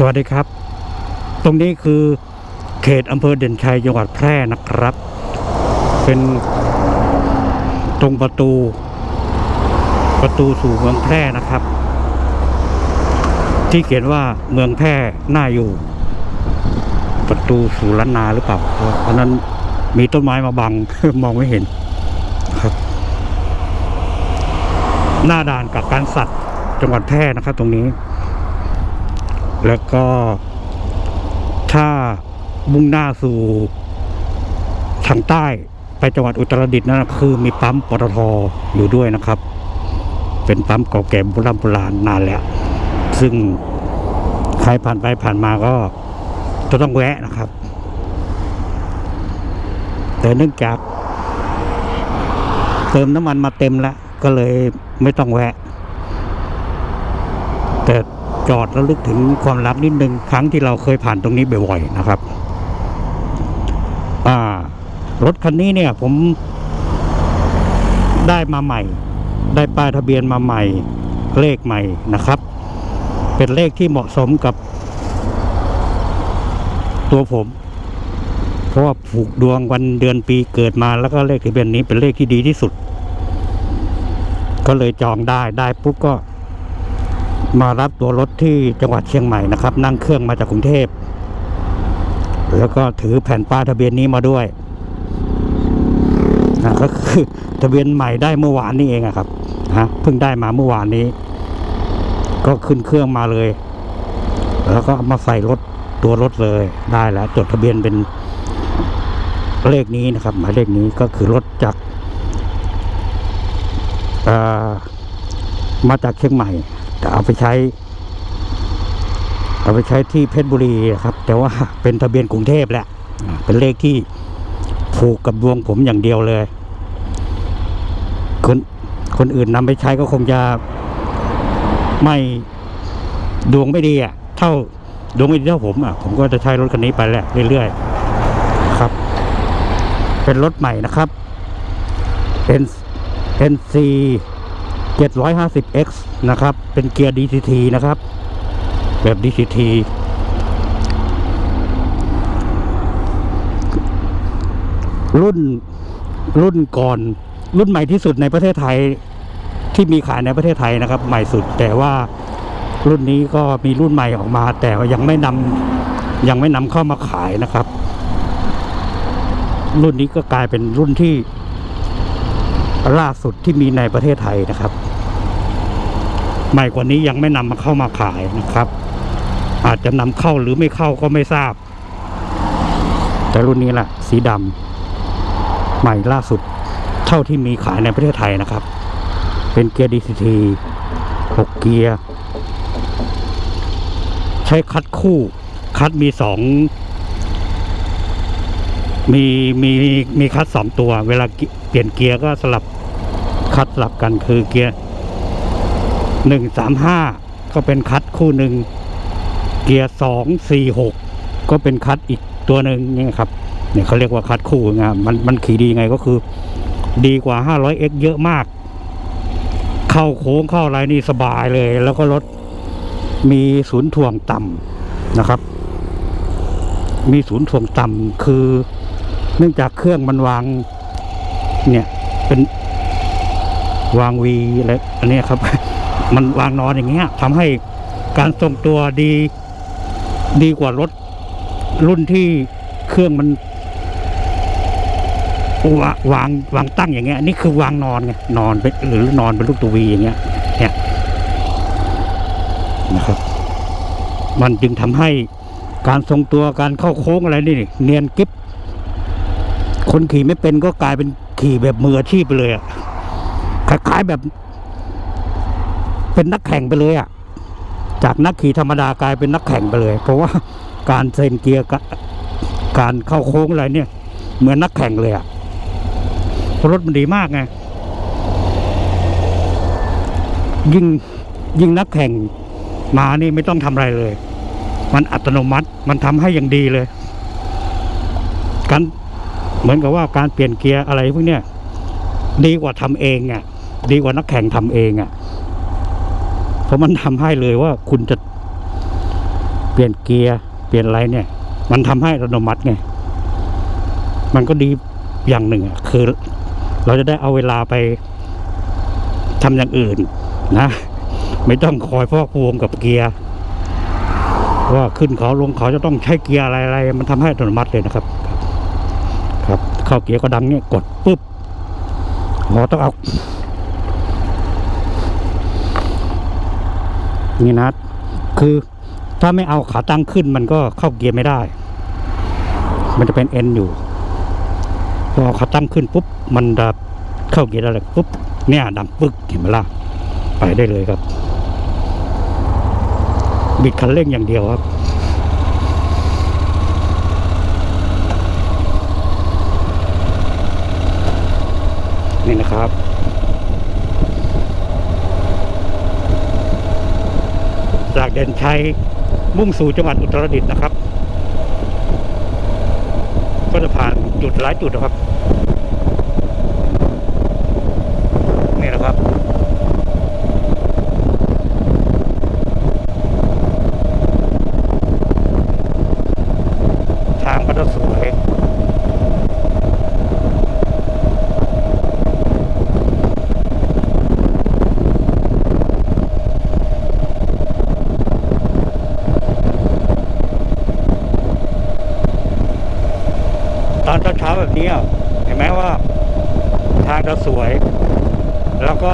สวัสดีครับ ตรงนี้คือเขตอำเภอเด่นชัยจังหวัดแพร่นะครับ เป็นตรงประตู ประตูสู่เมืองแพร่นะครับ ที่เขียนว่าเมืองแพร่น่าอยู่ ประตูสู่ล้านนาหรือเปล่าเพราะนั้นมีต้นไม้มาบังมองไม่เห็นครับ หน้าด่านกับการสัตว์จังหวัดแพร่นะครับ ตรงนี้ แล้วก็ถ้ามุ่งหน้าสู่ทางใต้ไปจังหวัดอุตรดิตถ์นั่นคือมีปั๊มปตทอยู่ด้วยนะครับ เป็นปั๊มเก่าแก่โบราณโบราณนานแล้ว ซึ่งใครผ่านไปผ่านมาก็จะต้องแวะนะครับ แต่เนื่องจาก เติมน้ำมันมาเต็มแล้ว ก็เลยไม่ต้องแวะ แต่ จอดแล้วลึกถึงความลับนิดนึงครั้งที่เราเคยผ่านตรงนี้บ่อยๆนะครับอ่ารถคันนี้เนี่ยผมได้มาใหม่ ได้ป้ายทะเบียนมาใหม่ เลขใหม่นะครับ เป็นเลขที่เหมาะสมกับ ตัวผม เพราะว่าผูกดวงวันเดือนปีเกิดมาแล้วก็เลขทะเบียนนี้เป็นเลขที่ดีที่สุด ก็เลยจองได้ได้ปุ๊บก็ มารับตัวรถที่จังหวัดเชียงใหม่นะครับ นั่งเครื่องมาจากกรุงเทพ แล้วก็ถือแผ่นป้ายทะเบียนนี้มาด้วยนะก็คือทะเบียนใหม่ได้เมื่อวานนี้เองอะครับฮะเพิ่งได้มาเมื่อวานนี้ ก็ขึ้นเครื่องมาเลย แล้วก็มาใส่รถตัวรถเลยได้แล้วจดทะเบียนเป็นเลขนี้นะครับ หมายเลขนี้ก็คือรถจากเอ่อมาจากเชียงใหม่ แต่เอาไปใช้ เอาไปใช้ที่เพชรบุรีครับ แต่ว่าเป็นทะเบียนกรุงเทพแหละ เป็นเลขที่ผูกกับดวงผมอย่างเดียวเลย คนคนอื่นนำไปใช้ก็คงจะไม่ดวงไม่ดีอะ เท่าดวงไม่ดีเท่าผมอะ ผมก็จะใช้รถคันนี้ไปแหละเรื่อยๆครับ เป็นรถใหม่นะครับ N NC 750X นะครับ เป็นเกียร์ DCT นะครับ แบบ DCT รุ่นรุ่นก่อน รุ่นใหม่ที่สุดในประเทศไทยที่มีขายในประเทศไทยนะครับ ใหม่สุด แต่ว่ารุ่นนี้ก็มีรุ่นใหม่ออกมา แต่ยังไม่นำยังไม่นำเข้ามาขายนะครับ รุ่นนี้ก็กลายเป็นรุ่นที่ ล่าสุดที่มีในประเทศไทยนะครับ ใหม่กว่านี้ยังไม่นำมาเข้ามาขายนะครับ อาจจะนำเข้าหรือไม่เข้าก็ไม่ทราบ แต่รุ่นนี้แหละสีดำใหม่ล่าสุดเท่าที่มีขายในประเทศไทยนะครับ เป็นเกียร์ DCT 6เกียร์ ใช้คัดคู่คัดมีสอง มีมีมีคัดสองตัว เวลาเปลี่ยนเกียร์ก็สลับคัดสลับกันคือเกียร์หนึ่งสามห้าก็เป็นคัดคู่หนึ่งเกียร์สองสี่หกก็เป็นคัดอีกตัวหนึ่งนี่ครับเนี่ยเขาเรียกว่าคัดคู่ไงมันมันขี่ดีไงก็คือ ดีกว่า 500x เยอะมาก เข้าโค้งเข้าอะไรนี่สบายเลย แล้วก็รถมีศูนย์ถ่วงต่ำนะครับ มีศูนย์ถ่วงต่ำคือ เนื่องจากเครื่องมันวาง เนี่ยเป็นวางวีอะไรอันนี้ครับ มันวางนอนอย่างเงี้ยทำให้การทรงตัวดีดีกว่ารถรุ่นที่เครื่องมันวาวางวางตั้งอย่างเงี้ยนี่คือวางนอนไงนอนเป็นหรือนอนเป็นลูกตัววีอย่างเงี้ย เนี่ยนะครับ มันจึงทำให้การทรงตัวการเข้าโค้งอะไรนี่เนียนกิ๊บ คนขี่ไม่เป็นก็กลายเป็นขี่แบบมืออาชีพไปเลยอะคล้ายๆแบบ เป็นนักแข่งไปเลยอะจากนักขี่ธรรมดากลายเป็นนักแข่งไปเลย เพราะว่าการเซนเกียร์การเข้าโค้งอะไรเนี่ย เหมือนนักแข่งเลยอะราะรถมันดีมากไงยิ่งยิ่งนักแข่งมานี่ไม่ต้องทำอะไรเลย มันอัตโนมัติมันทำให้อย่างดีเลยการ เหมือนกับว่าการเปลี่ยนเกียร์อะไรพวกเนี้ยดีกว่าทำเองอะดีกว่านักแข่งทำเองอะเพราะมันทำให้เลยว่าคุณจะเปลี่ยนเกียร์เปลี่ยนอะไรเนี่ย มันทำให้อัตโนมัติไงมันก็ดีอย่างหนึ่งอะคือ เราจะได้เอาเวลาไปทำอย่างอื่น นะ ไม่ต้องคอยพอกพวงกับเกียร์ว่าขึ้นเขาลงเขาจะต้องใช้เกียร์อะไรอะไรมันทำให้อัตโนมัติเลยนะครับครับ เข้าเกียร์ก็ดังเนี่ยกดปุ๊บหมอต้องเอานี่นะคือถ้าไม่เอาขาตั้งขึ้นมันก็เข้าเกียร์ไม่ได้ มันจะเป็นเอ็นอยู่พอขาตั้งขึ้นปุ๊บมันจะเข้าเกียร์ได้เลยปุ๊บเนี่ยดังปึ๊กเห็นไหมล่ะไปได้เลยครับ บิดคันเร่งอย่างเดียวครับ นี่นะครับจากเด่นชัยมุ่งสู่จังหวัดอุตรดิตถ์นะครับ ก็จะผ่านจุดหลายจุดนะครับ นี่นะครับ ทางก็จะสวย ตอนเช้าๆแบบนี้อะเห็นไหมว่า ทางจะสวย แล้วก็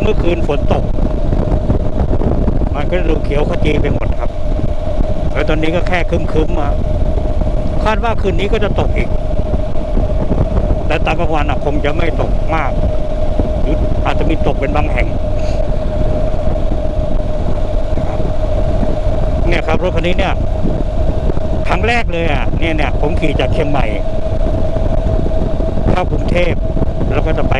เมื่อคืนฝนตก มันก็ดูเขียวขจีไปหมดครับ แล้วตอนนี้ก็แค่คึมๆมาคาดว่าคืนนี้ก็จะตกอีก แต่ตอนกลางวันคงจะไม่ตกมาก หรืออาจจะมีตกเป็นบางแห่งเนี่ยครับรถคันนี้เนี่ยครั้งแรกเลยอะเนี่ยเนี่ยผมขี่จากเชียงใหม่เข้ากรุงเทพ แล้วก็จะไป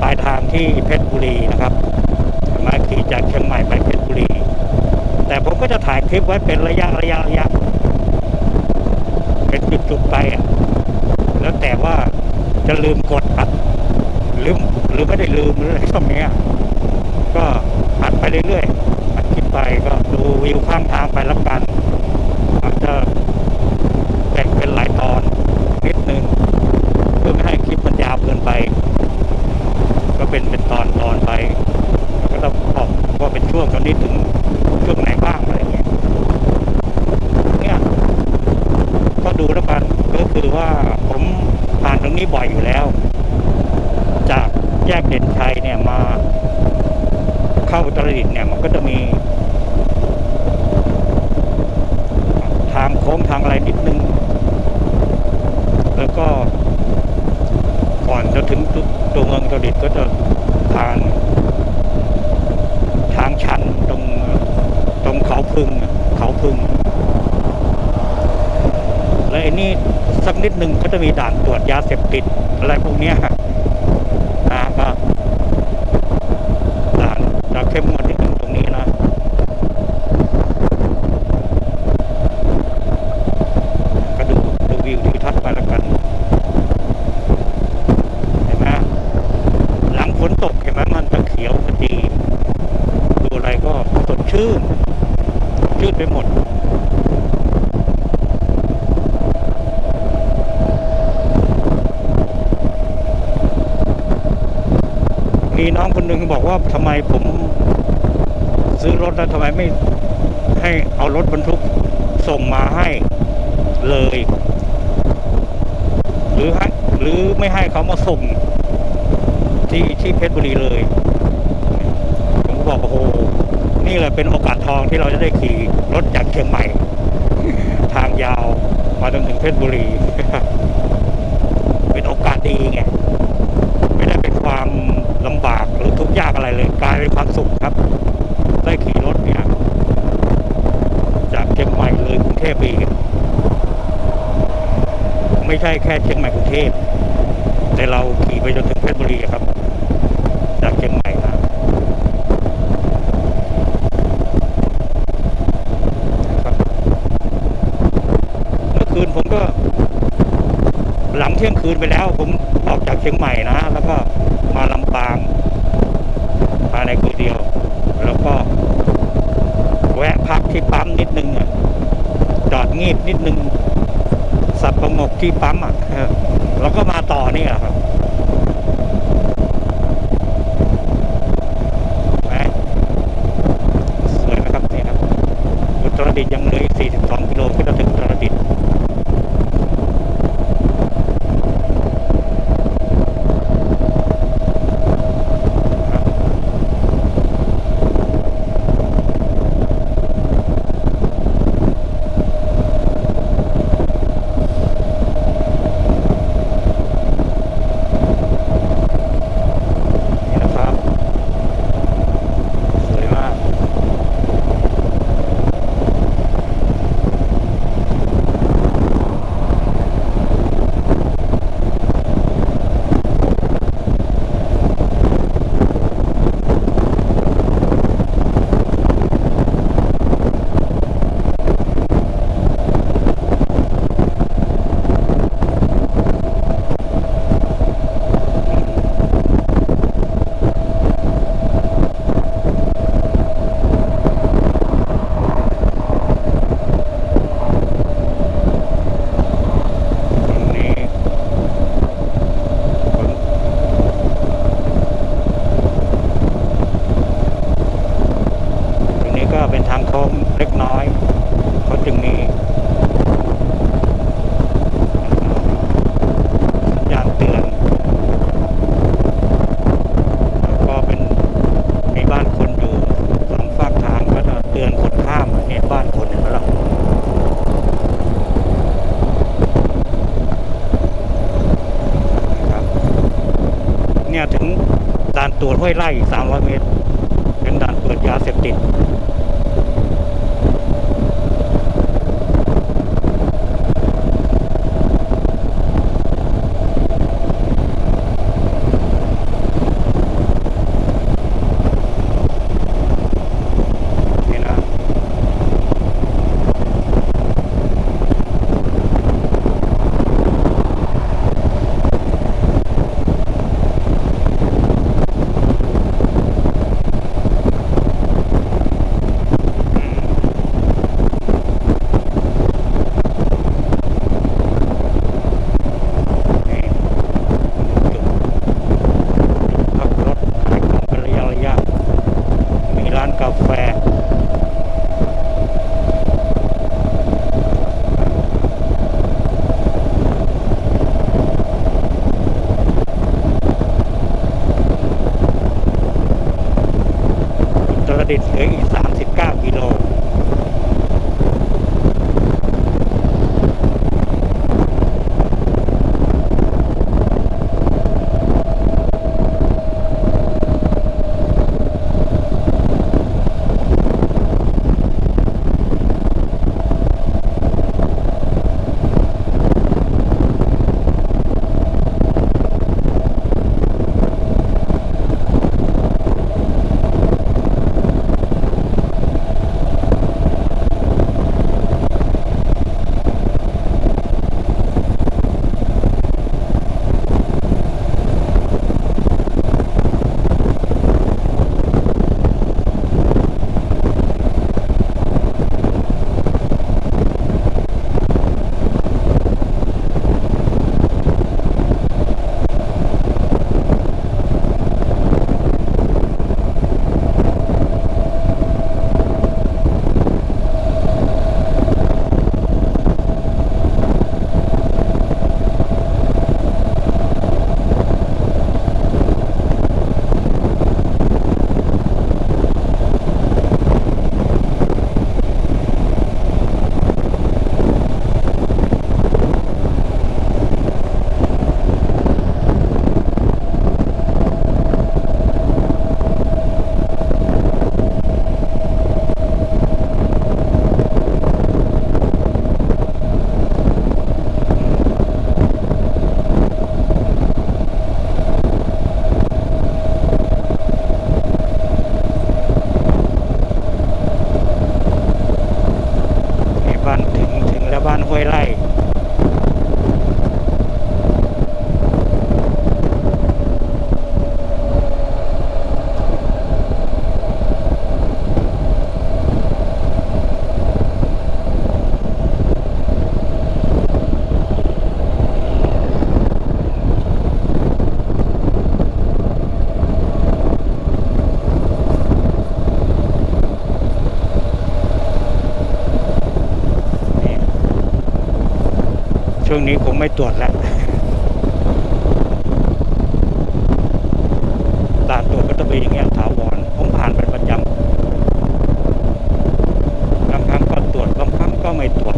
ปลายทางที่เพชรบุรีนะครับมาขี่จากเชียงใหม่ไปเพชรบุรี แต่ผมก็จะถ่ายคลิปไว้เป็นระยะระยะระยะเป็นจุดๆไปแล้วแต่ว่าจะลืมกดอัดลืมหรือไม่ได้ลืมหรืออะไรช่วงนี้ก็อัดไปเรื่อยๆอัดคลิปไปก็ดูวิวข้างทางไปแล้วกันอาจจะแบ่งเป็นหลายตอนนิดนึงเพื่อไม่ให้คลิปมันยาวเกินไป ก็ เป็นเป็นตอนตอนไปก็ต้องบอกว่าเป็นช่วงตอนนี้ถึงช่วงไหนบ้างอะไรเงี้ยเนี่ยก็ดูแล้วกันก็คือว่าผมผ่านตรงนี้บ่อยอยู่แล้ว จากแยกเด่นชัยเนี่ยมาเข้าอุตรดิตถ์เนี่ยมันก็จะมี ทางโค้งทางอะไรนิดนึง แล้วก็ ก่อนจะถึงตัวเมืองตรดิตก็จะผ่านทางชันตรงตรงเขาพึ่งเขาพึ่งและไอ้นี่สักนิดหนึ่งก็จะมีด่านตรวจยาเสพติดอะไรพวกเนี้ยนะก็ด่านจะเข้มงวดนิดหนึ่งตรงนี้นะ ก็ดูดูวิวทิวทัศน์ไปแล้วกัน เห็นไหมหลังฝนตกเห็นไหมมันจะเขียวขจีดูอะไรก็สดชื่น ชื่นไปหมด มีน้องคนหนึ่งบอกว่าทำไมผมซื้อรถแล้วทำไมไม่ให้เอารถบรรทุกส่งมาให้เลย หรือให้หรือไม่ให้เขามาส่งที่ที่เพชรบุรีเลย ผมก็บอกโอ้โหนี่แหละเป็นโอกาสทองที่เราจะได้ขี่รถจากเชียงใหม่ ทางยาวมาจนถึงเพชรบุรี เป็นโอกาสดีไง ไม่ได้เป็นความลำบากหรือทุกข์ยา กลายเป็นความสุขครับ ได้ขี่รถเนี่ยจากเชียงใหม่เลยกรุงเทพไปอีกไม่ใช่แค่เชียงใหม่กรุงเทพแต่เราขี่ไปจนถึงเพชรบุรีครับ จากเชียงใหม่ งีบนิดนึงสับประงกที่ปั๊มอะแล้วก็มาต่อนี่แหละครับ ห้วยไร่อีก 300 เมตร え ไม่ตรวจแล้วด่านตรวจก็จะเป็นอย่างเงี้ยถาวรผมผ่านเป็นประจำบางครั้งก็ตรวจบางครั้งก็ไม่ตรวจ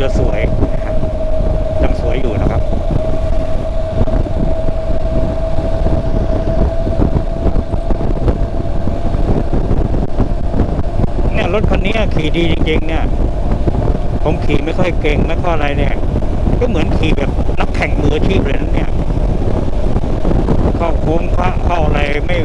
จะสวยยังสวยอยู่นะครับเนี่ยรถคันนี้ขี่ดีจริงๆเนี่ย ผมขี่ไม่ค่อยเก่งไม่ค่อยอะไรเนี่ย ก็เหมือนขี่แบบนักแข่งมืออาชีพเลยนะเนี่ยเข้าโค้งพราเข้าอะไรไม่